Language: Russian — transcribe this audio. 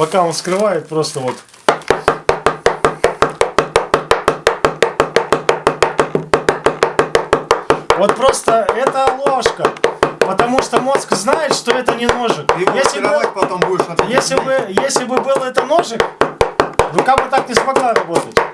Пока он скрывает, просто вот. Вот просто это ложка. Потому что мозг знает, что это не ножик. Ты его Если бы, потом будешь. если бы, если бы был это ножик, рука бы так не смогла работать.